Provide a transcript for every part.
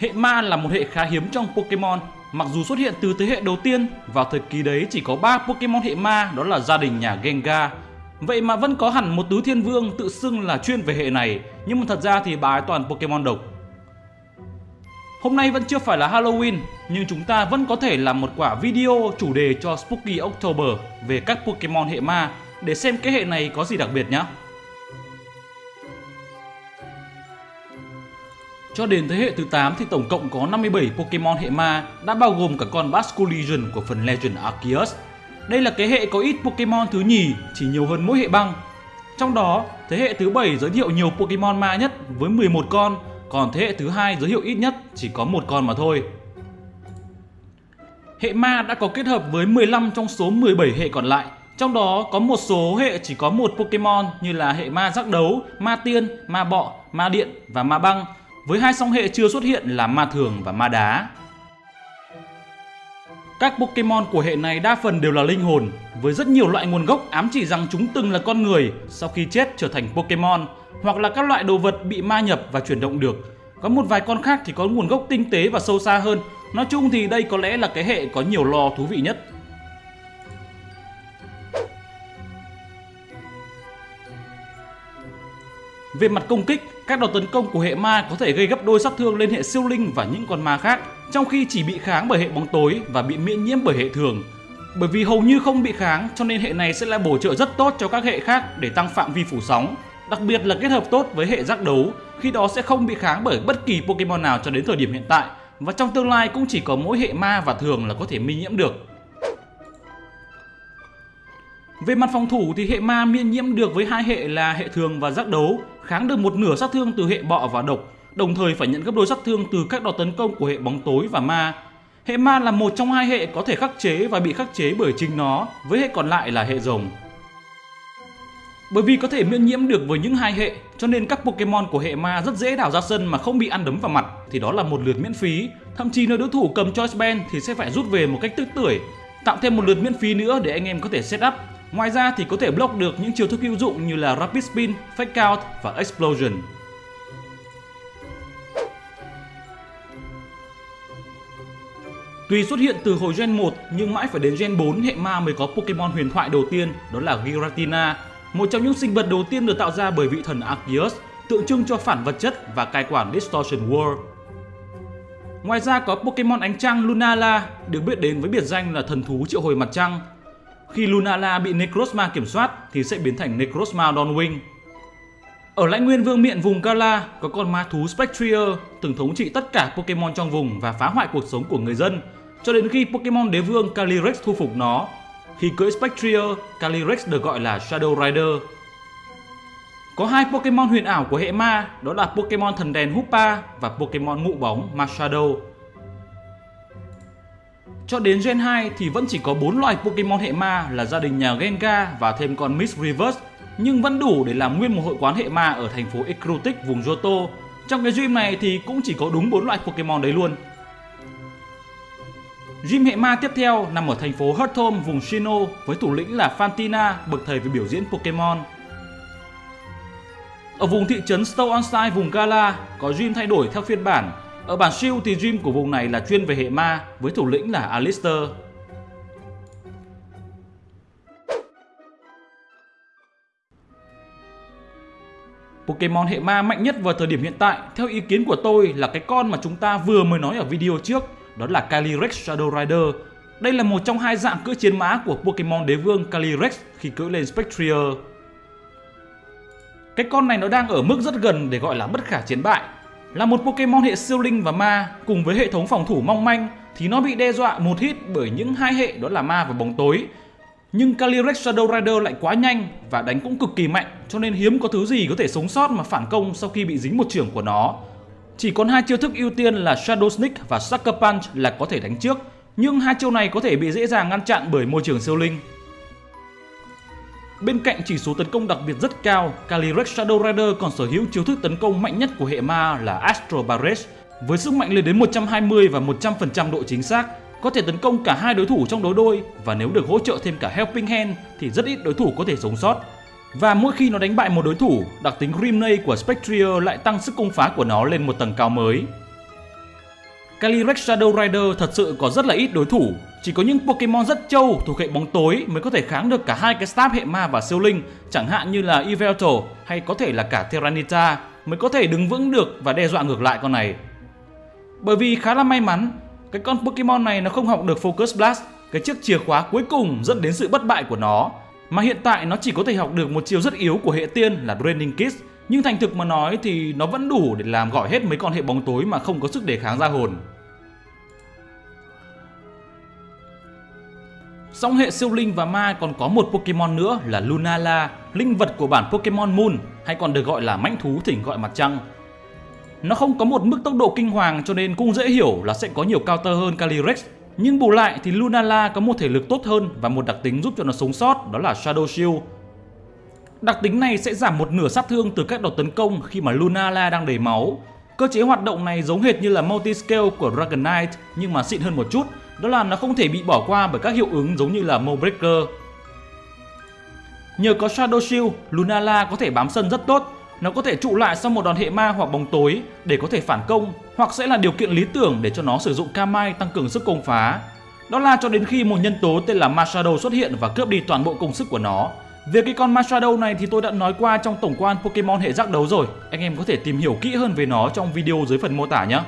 Hệ ma là một hệ khá hiếm trong Pokemon, mặc dù xuất hiện từ thế hệ đầu tiên, vào thời kỳ đấy chỉ có 3 Pokemon hệ ma đó là gia đình nhà Gengar. Vậy mà vẫn có hẳn một tứ thiên vương tự xưng là chuyên về hệ này, nhưng mà thật ra thì bà ấy toàn Pokemon độc. Hôm nay vẫn chưa phải là Halloween, nhưng chúng ta vẫn có thể làm một quả video chủ đề cho Spooky October về các Pokemon hệ ma để xem cái hệ này có gì đặc biệt nhé. Cho đến thế hệ thứ 8 thì tổng cộng có 57 Pokemon hệ ma đã bao gồm cả con Basculegion của phần Legend Arceus. Đây là cái hệ có ít Pokemon thứ nhì, chỉ nhiều hơn mỗi hệ băng. Trong đó, thế hệ thứ 7 giới thiệu nhiều Pokemon ma nhất với 11 con, còn thế hệ thứ hai giới thiệu ít nhất chỉ có một con mà thôi. Hệ ma đã có kết hợp với 15 trong số 17 hệ còn lại, trong đó có một số hệ chỉ có một Pokemon như là hệ ma giác đấu, ma tiên, ma bọ, ma điện và ma băng với hai song hệ chưa xuất hiện là ma thường và ma đá. Các Pokemon của hệ này đa phần đều là linh hồn, với rất nhiều loại nguồn gốc ám chỉ rằng chúng từng là con người sau khi chết trở thành Pokemon, hoặc là các loại đồ vật bị ma nhập và chuyển động được. Có một vài con khác thì có nguồn gốc tinh tế và sâu xa hơn. Nói chung thì đây có lẽ là cái hệ có nhiều lò thú vị nhất. Về mặt công kích, các đòn tấn công của hệ ma có thể gây gấp đôi sát thương lên hệ siêu linh và những con ma khác, trong khi chỉ bị kháng bởi hệ bóng tối và bị miễn nhiễm bởi hệ thường. Bởi vì hầu như không bị kháng cho nên hệ này sẽ là bổ trợ rất tốt cho các hệ khác để tăng phạm vi phủ sóng. Đặc biệt là kết hợp tốt với hệ giác đấu, khi đó sẽ không bị kháng bởi bất kỳ Pokemon nào cho đến thời điểm hiện tại và trong tương lai cũng chỉ có mỗi hệ ma và thường là có thể miễn nhiễm được. Về mặt phòng thủ thì hệ ma miễn nhiễm được với hai hệ là hệ thường và giác đấu, kháng được một nửa sát thương từ hệ bọ và độc, đồng thời phải nhận gấp đôi sát thương từ các đòn tấn công của hệ bóng tối và ma. Hệ ma là một trong hai hệ có thể khắc chế và bị khắc chế bởi chính nó, với hệ còn lại là hệ rồng. Bởi vì có thể miễn nhiễm được với những hai hệ, cho nên các Pokemon của hệ ma rất dễ đảo ra sân mà không bị ăn đấm vào mặt thì đó là một lượt miễn phí. Thậm chí nếu đối thủ cầm Choice Band thì sẽ phải rút về một cách tức tưởi, tạo thêm một lượt miễn phí nữa để anh em có thể set up Ngoài ra thì có thể block được những chiêu thức hữu dụng như là Rapid Spin, Fake Out và Explosion. Tuy xuất hiện từ hồi Gen 1 nhưng mãi phải đến Gen 4 hệ ma mới có Pokemon huyền thoại đầu tiên đó là Giratina, một trong những sinh vật đầu tiên được tạo ra bởi vị thần Arceus, tượng trưng cho phản vật chất và cai quản Distortion World. Ngoài ra có Pokemon ánh trăng Lunala được biết đến với biệt danh là thần thú triệu hồi mặt trăng khi Lunala bị Necrozma kiểm soát thì sẽ biến thành Necrozma Dawnwing. Ở lãnh nguyên vương miện vùng Kala có con ma thú Spectrier từng thống trị tất cả Pokemon trong vùng và phá hoại cuộc sống của người dân cho đến khi Pokemon đế vương Calyrex thu phục nó. Khi cưỡi Spectrier, Calyrex được gọi là Shadow Rider. Có hai Pokemon huyền ảo của hệ ma, đó là Pokemon thần đèn Hoopa và Pokemon ngụ bóng Marshadow. Cho đến Gen 2 thì vẫn chỉ có 4 loài Pokemon hệ ma là gia đình nhà Gengar và thêm con Miss Reverse nhưng vẫn đủ để làm nguyên một hội quán hệ ma ở thành phố Ecrutic vùng Johto. Trong cái gym này thì cũng chỉ có đúng 4 loại Pokemon đấy luôn. Gym hệ ma tiếp theo nằm ở thành phố Hurtom vùng Shino với thủ lĩnh là Fantina, bậc thầy về biểu diễn Pokemon. Ở vùng thị trấn Stow-on-Style vùng Gala có gym thay đổi theo phiên bản ở bản siêu thì gym của vùng này là chuyên về hệ ma, với thủ lĩnh là Alistair. Pokemon hệ ma mạnh nhất vào thời điểm hiện tại, theo ý kiến của tôi là cái con mà chúng ta vừa mới nói ở video trước, đó là Calyrex Shadow Rider. Đây là một trong hai dạng cưỡi chiến mã của Pokemon đế vương Calyrex khi cưỡi lên Spectrier. Cái con này nó đang ở mức rất gần để gọi là bất khả chiến bại là một Pokemon hệ siêu linh và ma cùng với hệ thống phòng thủ mong manh thì nó bị đe dọa một hit bởi những hai hệ đó là ma và bóng tối. Nhưng Calyrex Shadow Rider lại quá nhanh và đánh cũng cực kỳ mạnh cho nên hiếm có thứ gì có thể sống sót mà phản công sau khi bị dính một trưởng của nó. Chỉ còn hai chiêu thức ưu tiên là Shadow Sneak và Sucker Punch là có thể đánh trước, nhưng hai chiêu này có thể bị dễ dàng ngăn chặn bởi môi trường siêu linh. Bên cạnh chỉ số tấn công đặc biệt rất cao, Calyrex Shadow Rider còn sở hữu chiêu thức tấn công mạnh nhất của hệ ma là Astro Barrage với sức mạnh lên đến 120 và 100% độ chính xác, có thể tấn công cả hai đối thủ trong đối đôi và nếu được hỗ trợ thêm cả Helping Hand thì rất ít đối thủ có thể sống sót. Và mỗi khi nó đánh bại một đối thủ, đặc tính Grimnay của Spectrier lại tăng sức công phá của nó lên một tầng cao mới. Calyrex Shadow Rider thật sự có rất là ít đối thủ, chỉ có những Pokemon rất trâu thuộc hệ bóng tối mới có thể kháng được cả hai cái staff hệ ma và siêu linh, chẳng hạn như là Yveltal hay có thể là cả Terranita mới có thể đứng vững được và đe dọa ngược lại con này. Bởi vì khá là may mắn, cái con Pokemon này nó không học được Focus Blast, cái chiếc chìa khóa cuối cùng dẫn đến sự bất bại của nó, mà hiện tại nó chỉ có thể học được một chiều rất yếu của hệ tiên là Draining Kiss, nhưng thành thực mà nói thì nó vẫn đủ để làm gọi hết mấy con hệ bóng tối mà không có sức đề kháng ra hồn. Song hệ siêu linh và ma còn có một Pokemon nữa là Lunala, linh vật của bản Pokemon Moon hay còn được gọi là mãnh thú thỉnh gọi mặt trăng. Nó không có một mức tốc độ kinh hoàng cho nên cũng dễ hiểu là sẽ có nhiều counter hơn Calyrex. Nhưng bù lại thì Lunala có một thể lực tốt hơn và một đặc tính giúp cho nó sống sót đó là Shadow Shield. Đặc tính này sẽ giảm một nửa sát thương từ các đợt tấn công khi mà Lunala đang đầy máu. Cơ chế hoạt động này giống hệt như là Multi-Scale của Dragon Knight nhưng mà xịn hơn một chút, đó là nó không thể bị bỏ qua bởi các hiệu ứng giống như là Mowbreaker. Nhờ có Shadow Shield, Lunala có thể bám sân rất tốt, nó có thể trụ lại sau một đòn hệ ma hoặc bóng tối để có thể phản công hoặc sẽ là điều kiện lý tưởng để cho nó sử dụng Kamai tăng cường sức công phá. Đó là cho đến khi một nhân tố tên là Mashado xuất hiện và cướp đi toàn bộ công sức của nó. Về cái con Mashado này thì tôi đã nói qua trong tổng quan Pokemon hệ giác đấu rồi, anh em có thể tìm hiểu kỹ hơn về nó trong video dưới phần mô tả nhé.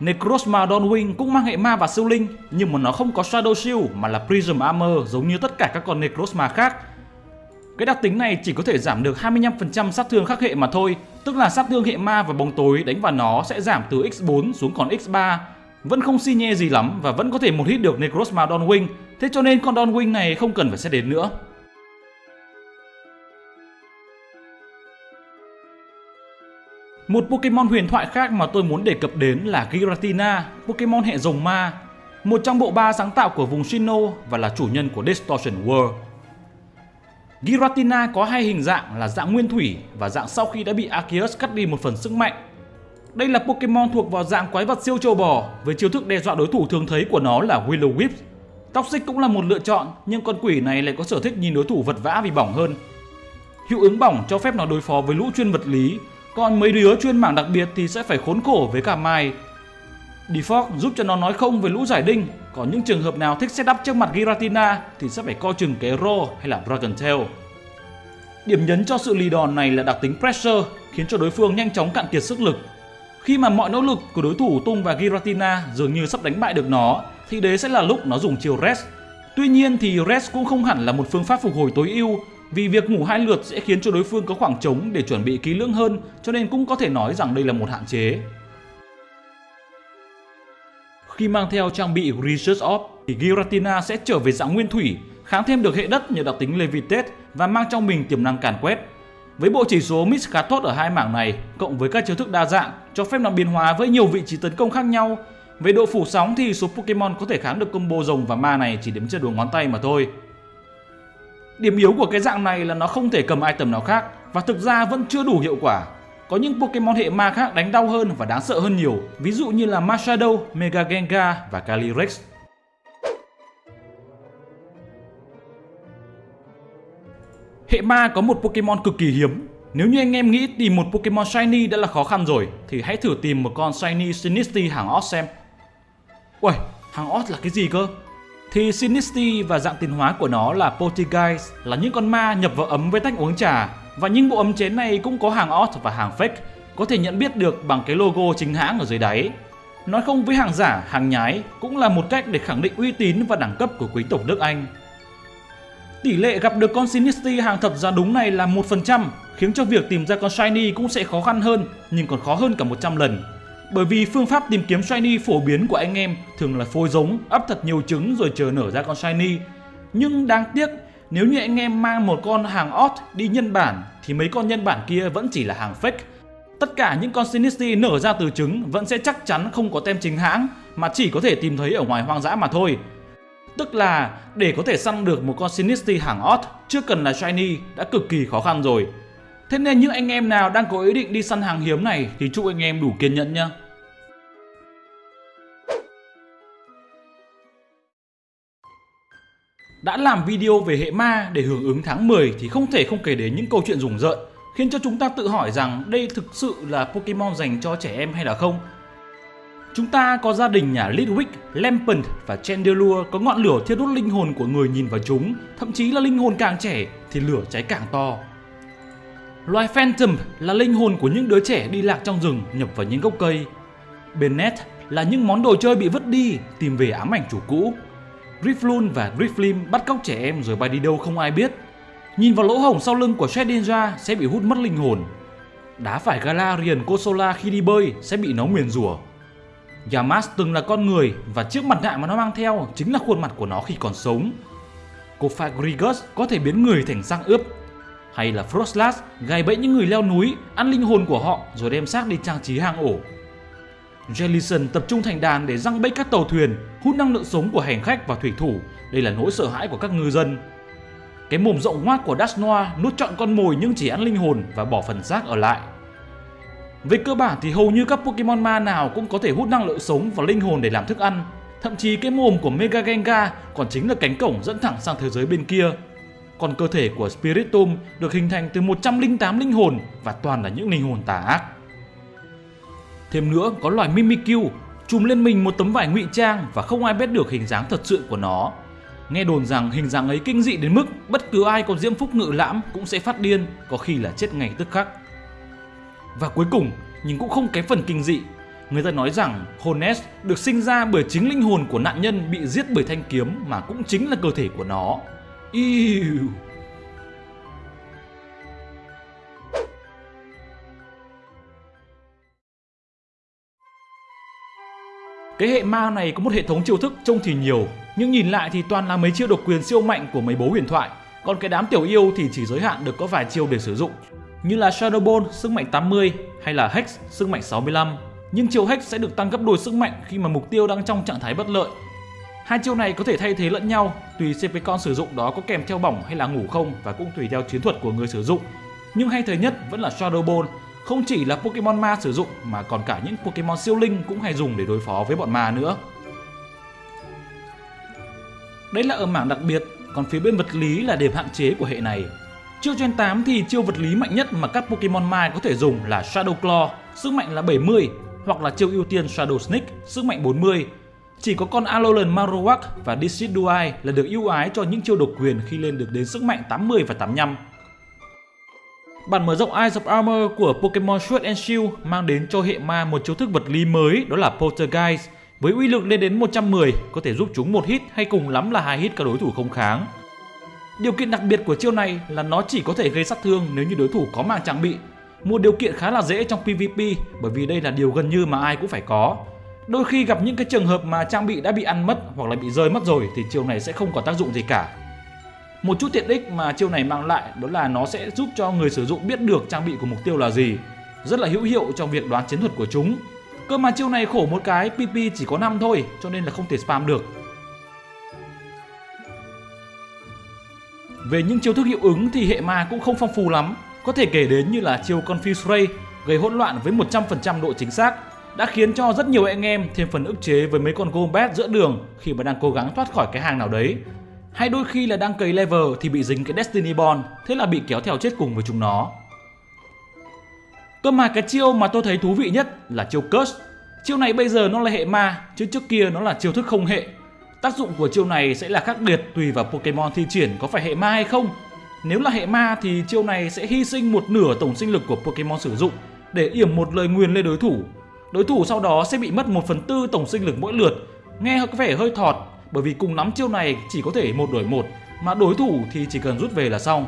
Necrozma Dawnwing cũng mang hệ ma và siêu linh nhưng mà nó không có Shadow Shield mà là Prism Armor giống như tất cả các con Necrozma khác cái đặc tính này chỉ có thể giảm được 25% sát thương khắc hệ mà thôi, tức là sát thương hệ ma và bóng tối đánh vào nó sẽ giảm từ x4 xuống còn x3. Vẫn không si nhê gì lắm và vẫn có thể một hit được Necrozma Dawnwing, thế cho nên con Dawnwing này không cần phải xét đến nữa. Một Pokemon huyền thoại khác mà tôi muốn đề cập đến là Giratina, Pokemon hệ rồng ma, một trong bộ ba sáng tạo của vùng Sinnoh và là chủ nhân của Distortion World. Giratina có hai hình dạng là dạng nguyên thủy và dạng sau khi đã bị Arceus cắt đi một phần sức mạnh. Đây là Pokemon thuộc vào dạng quái vật siêu trâu bò với chiêu thức đe dọa đối thủ thường thấy của nó là Willow Whip. Toxic cũng là một lựa chọn nhưng con quỷ này lại có sở thích nhìn đối thủ vật vã vì bỏng hơn. Hiệu ứng bỏng cho phép nó đối phó với lũ chuyên vật lý, còn mấy đứa chuyên mảng đặc biệt thì sẽ phải khốn khổ với cả mai. Default giúp cho nó nói không với lũ giải đinh, còn những trường hợp nào thích setup trước mặt Giratina thì sẽ phải coi chừng cái Ro hay là Dragon Tail. Điểm nhấn cho sự lì đòn này là đặc tính Pressure khiến cho đối phương nhanh chóng cạn kiệt sức lực. Khi mà mọi nỗ lực của đối thủ tung và Giratina dường như sắp đánh bại được nó thì đấy sẽ là lúc nó dùng chiều Rest. Tuy nhiên thì Rest cũng không hẳn là một phương pháp phục hồi tối ưu vì việc ngủ hai lượt sẽ khiến cho đối phương có khoảng trống để chuẩn bị kỹ lưỡng hơn cho nên cũng có thể nói rằng đây là một hạn chế. Khi mang theo trang bị Research Orb thì Giratina sẽ trở về dạng nguyên thủy, kháng thêm được hệ đất nhờ đặc tính Levitate và mang trong mình tiềm năng càn quét. Với bộ chỉ số mix khá tốt ở hai mảng này, cộng với các chiêu thức đa dạng, cho phép nó biến hóa với nhiều vị trí tấn công khác nhau. Về độ phủ sóng thì số Pokemon có thể kháng được combo rồng và ma này chỉ đếm trên đầu ngón tay mà thôi. Điểm yếu của cái dạng này là nó không thể cầm item nào khác và thực ra vẫn chưa đủ hiệu quả có những Pokemon hệ ma khác đánh đau hơn và đáng sợ hơn nhiều, ví dụ như là Machado, Mega Gengar và Calyrex. Hệ ma có một Pokemon cực kỳ hiếm. Nếu như anh em nghĩ tìm một Pokemon Shiny đã là khó khăn rồi, thì hãy thử tìm một con Shiny Sinisty hàng Oz xem. Uầy, hàng Oz là cái gì cơ? Thì Sinisty và dạng tiến hóa của nó là Poltergeist là những con ma nhập vào ấm với tách uống trà và những bộ ấm chén này cũng có hàng Oz và hàng fake, có thể nhận biết được bằng cái logo chính hãng ở dưới đáy. Nói không với hàng giả, hàng nhái cũng là một cách để khẳng định uy tín và đẳng cấp của quý tộc nước Anh. Tỷ lệ gặp được con Sinisty hàng thật giá đúng này là 1%, khiến cho việc tìm ra con Shiny cũng sẽ khó khăn hơn, nhưng còn khó hơn cả 100 lần. Bởi vì phương pháp tìm kiếm Shiny phổ biến của anh em thường là phôi giống, ấp thật nhiều trứng rồi chờ nở ra con Shiny. Nhưng đáng tiếc nếu như anh em mang một con hàng odd đi nhân bản thì mấy con nhân bản kia vẫn chỉ là hàng fake. Tất cả những con Sinistry nở ra từ trứng vẫn sẽ chắc chắn không có tem chính hãng mà chỉ có thể tìm thấy ở ngoài hoang dã mà thôi. Tức là để có thể săn được một con Sinistry hàng odd chưa cần là shiny đã cực kỳ khó khăn rồi. Thế nên những anh em nào đang có ý định đi săn hàng hiếm này thì chúc anh em đủ kiên nhẫn nhé. Đã làm video về hệ ma để hưởng ứng tháng 10 thì không thể không kể đến những câu chuyện rùng rợn khiến cho chúng ta tự hỏi rằng đây thực sự là Pokemon dành cho trẻ em hay là không. Chúng ta có gia đình nhà Litwick, Lampent và Chandelure có ngọn lửa thiêu đốt linh hồn của người nhìn vào chúng, thậm chí là linh hồn càng trẻ thì lửa cháy càng to. Loài Phantom là linh hồn của những đứa trẻ đi lạc trong rừng, nhập vào những gốc cây. Bennett là những món đồ chơi bị vứt đi, tìm về ám ảnh chủ cũ. Grifflun và Grifflim bắt cóc trẻ em rồi bay đi đâu không ai biết. Nhìn vào lỗ hổng sau lưng của Shedinja sẽ bị hút mất linh hồn. Đá phải Galarian Kosola khi đi bơi sẽ bị nó nguyền rủa. Yamas từng là con người và chiếc mặt nạ mà nó mang theo chính là khuôn mặt của nó khi còn sống. Cophagrigus có thể biến người thành răng ướp. Hay là Frostlass gài bẫy những người leo núi, ăn linh hồn của họ rồi đem xác đi trang trí hang ổ. Jellison tập trung thành đàn để răng bẫy các tàu thuyền, hút năng lượng sống của hành khách và thủy thủ. Đây là nỗi sợ hãi của các ngư dân. Cái mồm rộng ngoác của Dasnoa nuốt trọn con mồi nhưng chỉ ăn linh hồn và bỏ phần xác ở lại. Về cơ bản thì hầu như các Pokemon ma nào cũng có thể hút năng lượng sống và linh hồn để làm thức ăn. Thậm chí cái mồm của Mega Gengar còn chính là cánh cổng dẫn thẳng sang thế giới bên kia. Còn cơ thể của Spiritum được hình thành từ 108 linh hồn và toàn là những linh hồn tà ác. Thêm nữa có loài Mimikyu trùm lên mình một tấm vải ngụy trang và không ai biết được hình dáng thật sự của nó. Nghe đồn rằng hình dáng ấy kinh dị đến mức bất cứ ai có diễm phúc ngự lãm cũng sẽ phát điên, có khi là chết ngay tức khắc. Và cuối cùng, nhưng cũng không kém phần kinh dị, người ta nói rằng Hones được sinh ra bởi chính linh hồn của nạn nhân bị giết bởi thanh kiếm mà cũng chính là cơ thể của nó. Ew. Cái hệ ma này có một hệ thống chiêu thức trông thì nhiều, nhưng nhìn lại thì toàn là mấy chiêu độc quyền siêu mạnh của mấy bố huyền thoại. Còn cái đám tiểu yêu thì chỉ giới hạn được có vài chiêu để sử dụng, như là Shadow Ball sức mạnh 80 hay là Hex sức mạnh 65. Nhưng chiêu Hex sẽ được tăng gấp đôi sức mạnh khi mà mục tiêu đang trong trạng thái bất lợi. Hai chiêu này có thể thay thế lẫn nhau, tùy CP con sử dụng đó có kèm theo bỏng hay là ngủ không và cũng tùy theo chiến thuật của người sử dụng. Nhưng hay thời nhất vẫn là Shadow Ball không chỉ là Pokemon ma sử dụng mà còn cả những Pokemon siêu linh cũng hay dùng để đối phó với bọn ma nữa. Đấy là ở mảng đặc biệt, còn phía bên vật lý là điểm hạn chế của hệ này. Chiêu Gen 8 thì chiêu vật lý mạnh nhất mà các Pokemon Mai có thể dùng là Shadow Claw, sức mạnh là 70, hoặc là chiêu ưu tiên Shadow Sneak, sức mạnh 40. Chỉ có con Alolan Marowak và Decidueye là được ưu ái cho những chiêu độc quyền khi lên được đến sức mạnh 80 và 85. Bản mở rộng Eyes of Armor của Pokemon Sword and Shield mang đến cho hệ ma một chiêu thức vật lý mới, đó là Poltergeist với uy lực lên đến 110 có thể giúp chúng một hit hay cùng lắm là hai hit các đối thủ không kháng. Điều kiện đặc biệt của chiêu này là nó chỉ có thể gây sát thương nếu như đối thủ có mang trang bị. Một điều kiện khá là dễ trong PvP bởi vì đây là điều gần như mà ai cũng phải có. Đôi khi gặp những cái trường hợp mà trang bị đã bị ăn mất hoặc là bị rơi mất rồi thì chiêu này sẽ không có tác dụng gì cả. Một chút tiện ích mà chiêu này mang lại đó là nó sẽ giúp cho người sử dụng biết được trang bị của mục tiêu là gì. Rất là hữu hiệu trong việc đoán chiến thuật của chúng. Cơ mà chiêu này khổ một cái PP chỉ có 5 thôi, cho nên là không thể spam được. Về những chiêu thức hiệu ứng thì hệ ma cũng không phong phú lắm. Có thể kể đến như là chiêu Confuse Ray gây hỗn loạn với 100% độ chính xác đã khiến cho rất nhiều anh em thêm phần ức chế với mấy con Golbat giữa đường khi mà đang cố gắng thoát khỏi cái hàng nào đấy hay đôi khi là đang cầy level thì bị dính cái Destiny Bond, thế là bị kéo theo chết cùng với chúng nó. Cơ mà cái chiêu mà tôi thấy thú vị nhất là chiêu Curse. Chiêu này bây giờ nó là hệ ma, chứ trước kia nó là chiêu thức không hệ. Tác dụng của chiêu này sẽ là khác biệt tùy vào Pokemon thi triển có phải hệ ma hay không. Nếu là hệ ma thì chiêu này sẽ hy sinh một nửa tổng sinh lực của Pokemon sử dụng để yểm một lời nguyền lên đối thủ. Đối thủ sau đó sẽ bị mất 1 phần tư tổng sinh lực mỗi lượt. Nghe có vẻ hơi thọt, bởi vì cùng nắm chiêu này chỉ có thể một đổi một, mà đối thủ thì chỉ cần rút về là xong.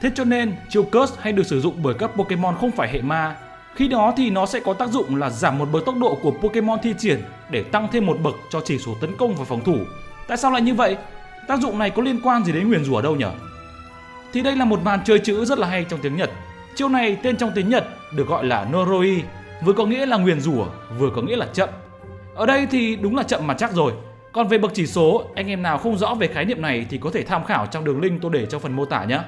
Thế cho nên, chiêu Curse hay được sử dụng bởi các Pokemon không phải hệ ma. Khi đó thì nó sẽ có tác dụng là giảm một bậc tốc độ của Pokemon thi triển để tăng thêm một bậc cho chỉ số tấn công và phòng thủ. Tại sao lại như vậy? Tác dụng này có liên quan gì đến nguyền rủa đâu nhỉ? Thì đây là một màn chơi chữ rất là hay trong tiếng Nhật. Chiêu này tên trong tiếng Nhật được gọi là Noroi, vừa có nghĩa là nguyền rủa, vừa có nghĩa là chậm. Ở đây thì đúng là chậm mà chắc rồi. Còn về bậc chỉ số, anh em nào không rõ về khái niệm này thì có thể tham khảo trong đường link tôi để trong phần mô tả nhé.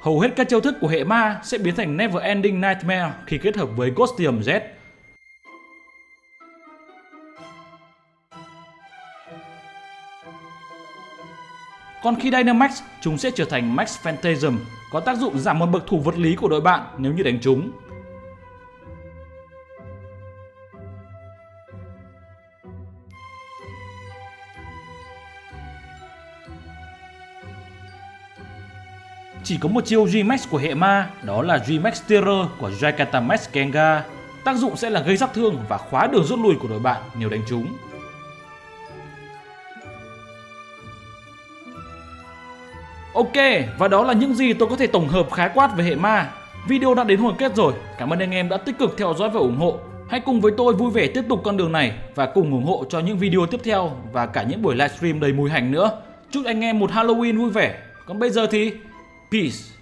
Hầu hết các chiêu thức của hệ ma sẽ biến thành Never Ending Nightmare khi kết hợp với Ghostium Z. Còn khi Dynamax, chúng sẽ trở thành Max Phantasm, có tác dụng giảm một bậc thủ vật lý của đội bạn nếu như đánh chúng. Chỉ có một chiêu G-Max của hệ ma, đó là G-Max Terror của Jakarta Max Kenga. Tác dụng sẽ là gây sát thương và khóa đường rút lui của đội bạn nếu đánh chúng. Ok, và đó là những gì tôi có thể tổng hợp khái quát về hệ ma. Video đã đến hồi kết rồi, cảm ơn anh em đã tích cực theo dõi và ủng hộ. Hãy cùng với tôi vui vẻ tiếp tục con đường này và cùng ủng hộ cho những video tiếp theo và cả những buổi livestream đầy mùi hành nữa. Chúc anh em một Halloween vui vẻ. Còn bây giờ thì Peace.